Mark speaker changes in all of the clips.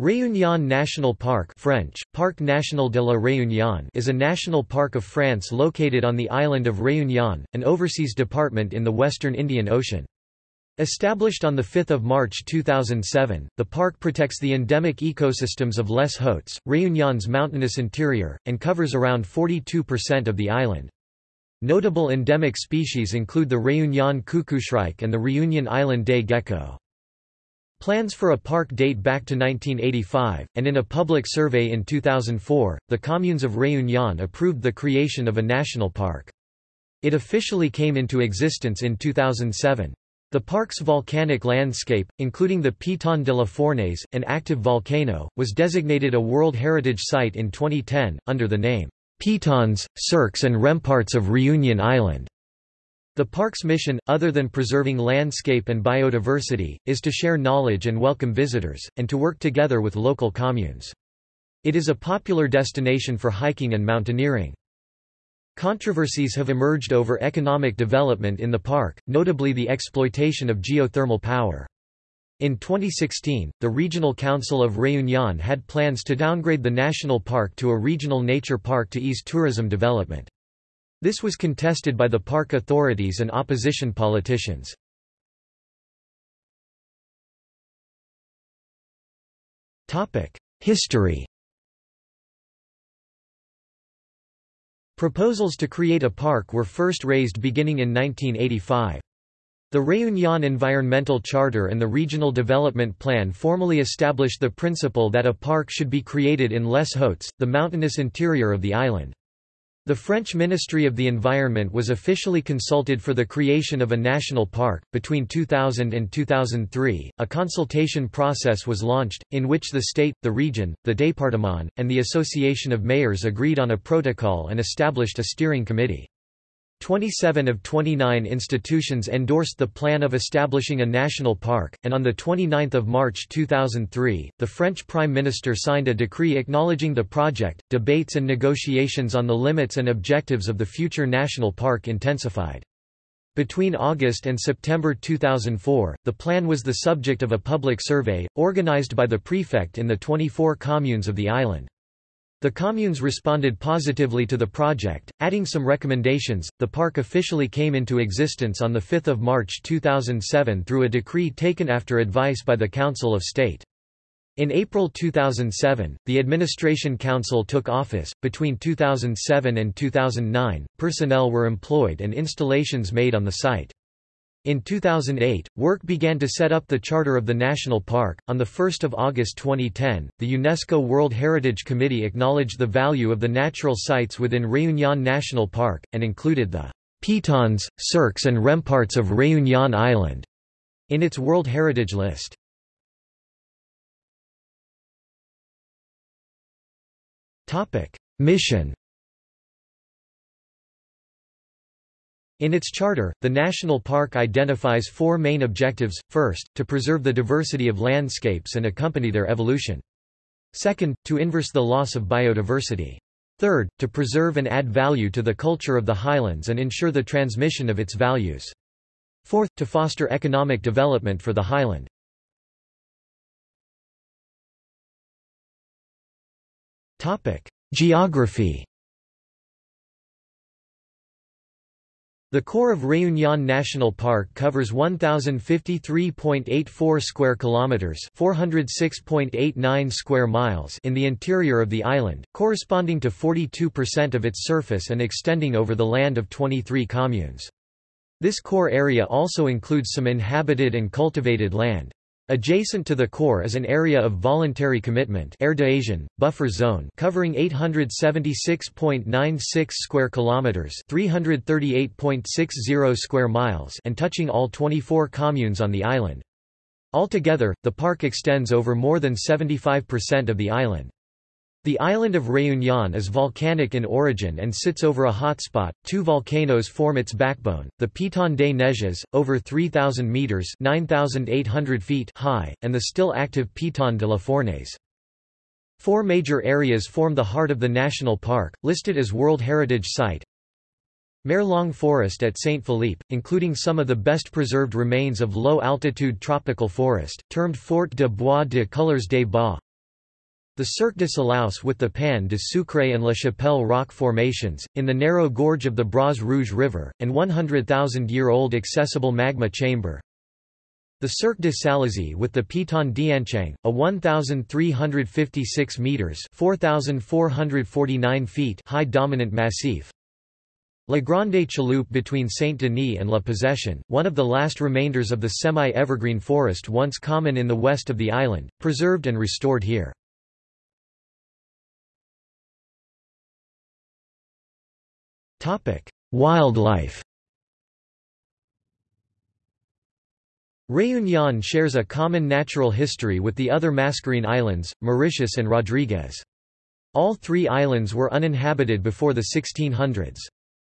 Speaker 1: Réunion National Park French, Parc National de la Réunion is a national park of France located on the island of Réunion, an overseas department in the western Indian Ocean. Established on 5 March 2007, the park protects the endemic ecosystems of Les Hauts, Réunion's mountainous interior, and covers around 42% of the island. Notable endemic species include the Réunion cuckooshrike and the Réunion Island day gecko. Plans for a park date back to 1985, and in a public survey in 2004, the communes of Réunion approved the creation of a national park. It officially came into existence in 2007. The park's volcanic landscape, including the Piton de la Fournaise, an active volcano, was designated a World Heritage Site in 2010, under the name, Pitons, Cirques and Remparts of Réunion Island. The park's mission, other than preserving landscape and biodiversity, is to share knowledge and welcome visitors, and to work together with local communes. It is a popular destination for hiking and mountaineering. Controversies have emerged over economic development in the park, notably the exploitation of geothermal power. In 2016, the Regional Council of Réunion had plans to downgrade the national park to a regional nature park to ease tourism development. This was contested by the park authorities and opposition politicians. History Proposals to create a park were first raised beginning in 1985. The Réunion Environmental Charter and the Regional Development Plan formally established the principle that a park should be created in Les Hauts, the mountainous interior of the island. The French Ministry of the Environment was officially consulted for the creation of a national park. Between 2000 and 2003, a consultation process was launched, in which the state, the region, the département, and the Association of Mayors agreed on a protocol and established a steering committee. 27 of 29 institutions endorsed the plan of establishing a national park, and on 29 March 2003, the French Prime Minister signed a decree acknowledging the project. Debates and negotiations on the limits and objectives of the future national park intensified. Between August and September 2004, the plan was the subject of a public survey, organized by the prefect in the 24 communes of the island. The communes responded positively to the project, adding some recommendations. The park officially came into existence on 5 March 2007 through a decree taken after advice by the Council of State. In April 2007, the Administration Council took office. Between 2007 and 2009, personnel were employed and installations made on the site. In 2008, work began to set up the charter of the national park. On the 1st of August 2010, the UNESCO World Heritage Committee acknowledged the value of the natural sites within Réunion National Park and included the Pitons, Cirques and Remparts of Réunion Island in its World Heritage List. Topic: Mission In its charter, the national park identifies four main objectives, first, to preserve the diversity of landscapes and accompany their evolution. Second, to inverse the loss of biodiversity. Third, to preserve and add value to the culture of the highlands and ensure the transmission of its values. Fourth, to foster economic development for the highland. Geography The core of Réunion National Park covers 1053.84 square kilometers, 406.89 square miles in the interior of the island, corresponding to 42% of its surface and extending over the land of 23 communes. This core area also includes some inhabited and cultivated land. Adjacent to the core is an area of voluntary commitment buffer zone covering 876.96 square kilometers, 338.60 square miles, and touching all 24 communes on the island. Altogether, the park extends over more than 75% of the island. The island of Réunion is volcanic in origin and sits over a hotspot. Two volcanoes form its backbone: the Piton des Neiges, over 3,000 meters (9,800 feet) high, and the still active Piton de la Fournaise. Four major areas form the heart of the national park, listed as World Heritage Site. Mare Forest at Saint Philippe, including some of the best preserved remains of low-altitude tropical forest, termed Fort de Bois de Couleurs des Bas, The Cirque de Cilaos with the Pain de Sucre and La Chapelle rock formations, in the narrow gorge of the Bras Rouge River, and 100,000-year-old accessible magma chamber. The Cirque de Salazie with the Piton d'Anchaing, a 1,356 metres 4,449 feet high dominant massif. La Grande Chaloupe between Saint-Denis and La Possession, one of the last remainders of the semi-evergreen forest once common in the west of the island, preserved and restored here. Wildlife Réunion shares a common natural history with the other Mascarene Islands, Mauritius and Rodrigues. All three islands were uninhabited before the 1600s.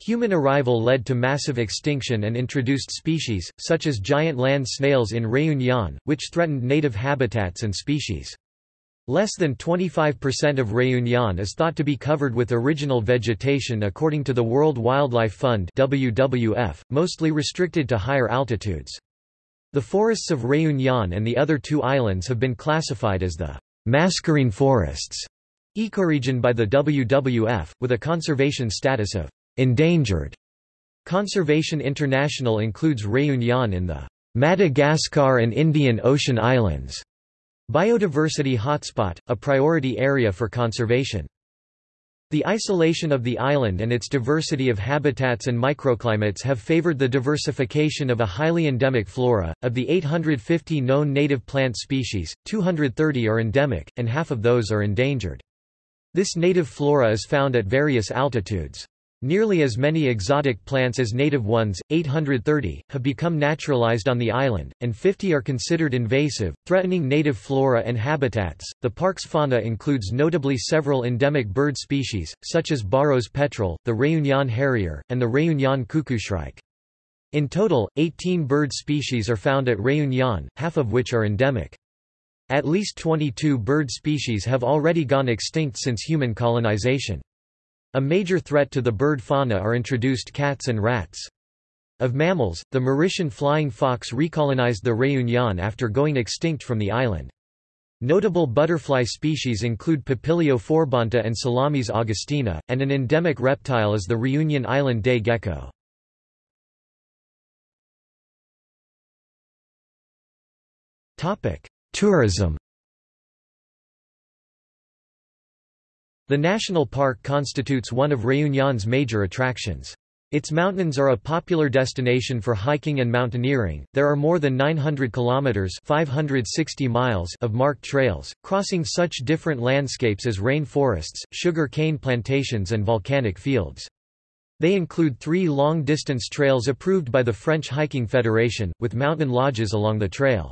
Speaker 1: Human arrival led to massive extinction and introduced species, such as giant land snails in Réunion, which threatened native habitats and species. Less than 25% of Réunion is thought to be covered with original vegetation according to the World Wildlife Fund WWF, mostly restricted to higher altitudes. The forests of Réunion and the other two islands have been classified as the Mascarene forests ecoregion by the WWF, with a conservation status of endangered. Conservation International includes Réunion in the Madagascar and Indian Ocean Islands Biodiversity hotspot, a priority area for conservation. The isolation of the island and its diversity of habitats and microclimates have favored the diversification of a highly endemic flora. Of the 850 known native plant species, 230 are endemic, and half of those are endangered. This native flora is found at various altitudes. Nearly as many exotic plants as native ones, 830, have become naturalized on the island, and 50 are considered invasive, threatening native flora and habitats. The park's fauna includes notably several endemic bird species, such as Barau's petrel, the Réunion harrier, and the Réunion cuckooshrike. In total, 18 bird species are found at Réunion, half of which are endemic. At least 22 bird species have already gone extinct since human colonization. A major threat to the bird fauna are introduced cats and rats. Of mammals, the Mauritian flying fox recolonized the Réunion after going extinct from the island. Notable butterfly species include Papilio phorbanta and Salamis augustina, and an endemic reptile is the Reunion Island day gecko. Tourism The national park constitutes one of Réunion's major attractions. Its mountains are a popular destination for hiking and mountaineering. There are more than 900 kilometers (560 miles) of marked trails, crossing such different landscapes as rainforests, sugar cane plantations and volcanic fields. They include 3 long-distance trails approved by the French Hiking Federation, with mountain lodges along the trail.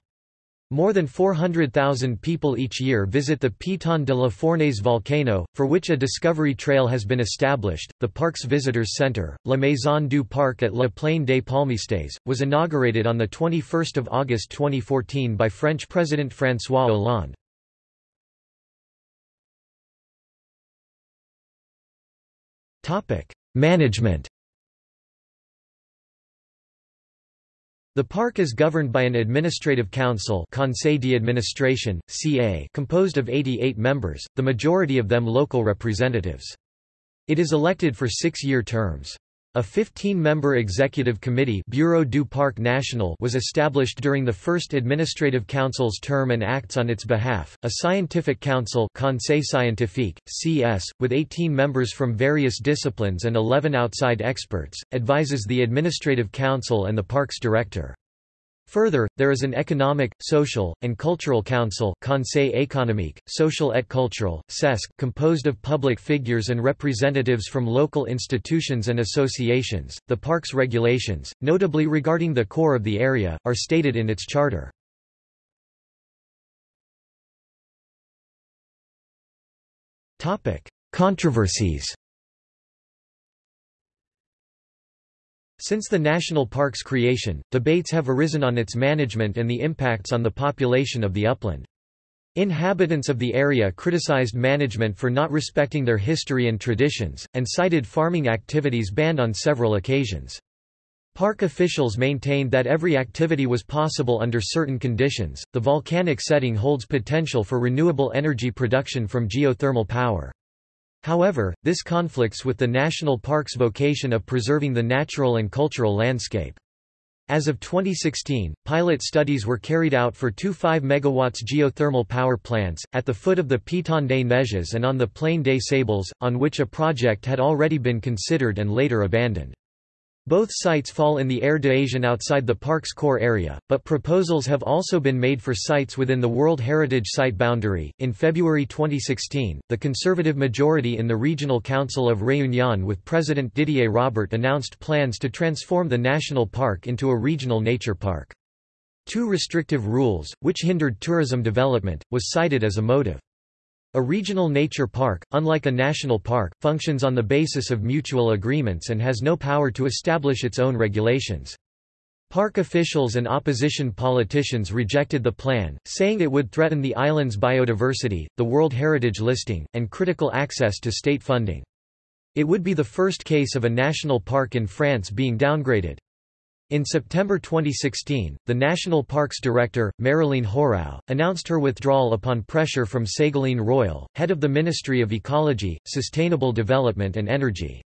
Speaker 1: More than 400,000 people each year visit the Piton de la Fournaise volcano, for which a discovery trail has been established. The park's visitors center, La Maison du Parc at La Plaine des Palmistes, was inaugurated on the 21st of August 2014 by French President François Hollande. Topic: Management The park is governed by an administrative council Conseil d'administration, CA composed of 88 members, the majority of them local representatives. It is elected for six-year terms. A 15-member executive committee Bureau du Parc National was established during the first administrative council's term and acts on its behalf. A scientific council Conseil Scientifique, CS, with 18 members from various disciplines and 11 outside experts, advises the administrative council and the park's director. Further, there is an economic, social, and cultural council Conseil économique, social et culturel, CESC, composed of public figures and representatives from local institutions and associations. The park's regulations, notably regarding the core of the area, are stated in its charter. Controversies Since the national park's creation, debates have arisen on its management and the impacts on the population of the upland. Inhabitants of the area criticized management for not respecting their history and traditions, and cited farming activities banned on several occasions. Park officials maintained that every activity was possible under certain conditions. The volcanic setting holds potential for renewable energy production from geothermal power. However, this conflicts with the national park's vocation of preserving the natural and cultural landscape. As of 2016, pilot studies were carried out for two 5 MW geothermal power plants, at the foot of the Piton des Neiges and on the Plaine des Sables, on which a project had already been considered and later abandoned. Both sites fall in the Aire d'adhésion outside the park's core area, but proposals have also been made for sites within the World Heritage Site boundary. In February 2016, the conservative majority in the Regional Council of Réunion with President Didier Robert announced plans to transform the national park into a regional nature park. Too restrictive rules, which hindered tourism development, was cited as a motive. A regional nature park, unlike a national park, functions on the basis of mutual agreements and has no power to establish its own regulations. Park officials and opposition politicians rejected the plan, saying it would threaten the island's biodiversity, the World Heritage listing, and critical access to state funding. It would be the first case of a national park in France being downgraded. In September 2016, the National Parks Director, Marylène Hoarau, announced her withdrawal upon pressure from Ségolène Royal, head of the Ministry of Ecology, Sustainable Development and Energy.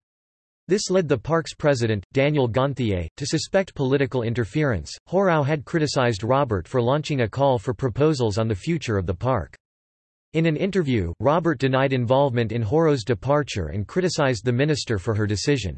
Speaker 1: This led the park's president, Daniel Gonthier, to suspect political interference. Hoarau had criticized Robert for launching a call for proposals on the future of the park. In an interview, Robert denied involvement in Hoarau's departure and criticized the minister for her decision.